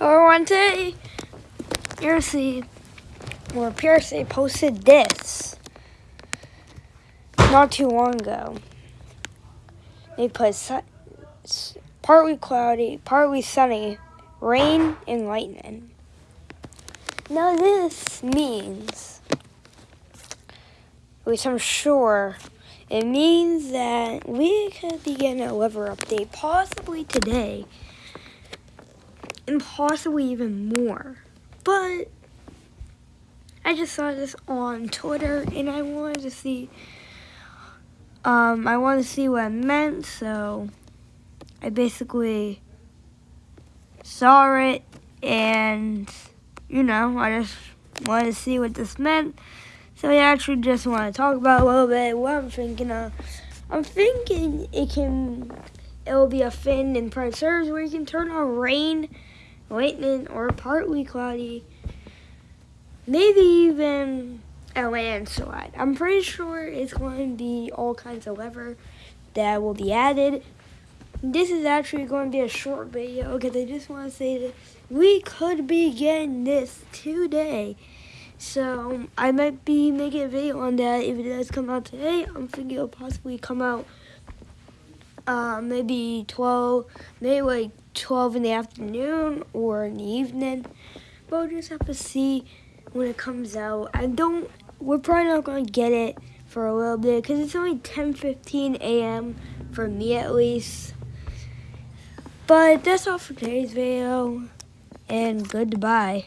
Or one day, Piercy or Piercy posted this not too long ago. They put partly cloudy, partly sunny, rain, and lightning. Now this means, which I'm sure, it means that we could be getting a weather update possibly today and possibly even more. But I just saw this on Twitter and I wanted to see um I wanted to see what it meant, so I basically saw it and you know, I just wanted to see what this meant. So I actually just want to talk about a little bit what I'm thinking of. I'm thinking it can it'll be a fin in Pride Service where you can turn on rain lightning, or partly cloudy. Maybe even a landslide. I'm pretty sure it's going to be all kinds of weather that will be added. This is actually going to be a short video because I just want to say that we could be getting this today. So um, I might be making a video on that if it does come out today. I'm thinking it'll possibly come out uh, maybe 12, maybe like 12 in the afternoon or in the evening. But we'll just have to see when it comes out. I don't, we're probably not going to get it for a little bit because it's only 10.15 a.m. for me at least. But that's all for today's video and goodbye.